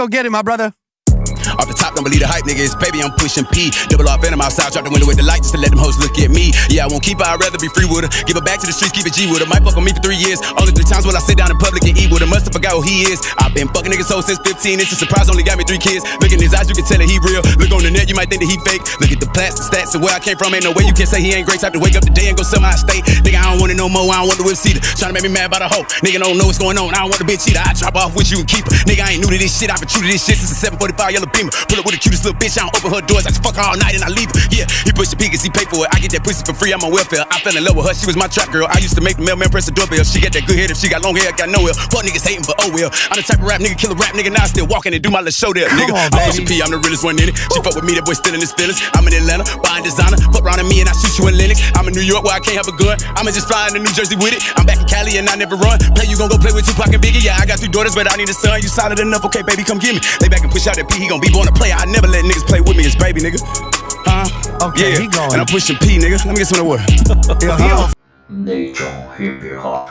go get it, my brother. The don't believe the hype, nigga. It's baby, I'm pushing P. Double off venom outside, drop the window with the light just to let them hoes look at me. Yeah, I won't keep her, I'd rather be free with her. Give her back to the streets, keep it G with her. Might fuck on me for three years. Only three times will I sit down in public and eat with her. Must have forgot who he is. I've been fucking niggas since 15. It's a surprise, only got me three kids. Look in his eyes, you can tell that he real. Look on the net, you might think that he fake. Look at the plastic stats and where I came from. Ain't no way you can say he ain't great. Time to wake up today and go sell my estate. Nigga, I don't want it no more. I don't want the whip seater. Trying to make me mad about a hoe. Nigga don't know what's going on. I don't want the bitch either. I drop off with you and keep her. Nigga, I ain't new to this shit. I've been true to this shit since a 745 yellow beamer. Pull up with the cutest little bitch. I don't open her doors. I just fuck her all night and I leave her. Yeah, he push the P cause he pay for it. I get that pussy for free. I'm on welfare. I fell in love with her. She was my trap girl. I used to make the mailman press the doorbell. She got that good head. If she got long hair, I got no hair. Fuck niggas hating, but oh well. I'm the type of rap nigga, kill a rap nigga. Now I still walking and do my little show there, nigga. on, I'm P. I'm the realest one in it. She fuck with me. That boy still in his feelings. I'm in Atlanta, buying designer. Fuck around at me and I shoot you in Lenox. I'm in New York where I can't have a gun. I'ma just fly into New Jersey with it. I'm back in Cali and I never run. Play you gon' go play with Tupac and Biggie. Yeah, I got two daughters, but I need a son. You solid enough, okay, baby, come get me. Lay back and push out that P. He gon' be born to play. I never let niggas play with me as baby, nigga. Huh? Okay, yeah. he going. And I'm pushing P, nigga. Let me get some of the word. Yeah, he on 那种 hip hop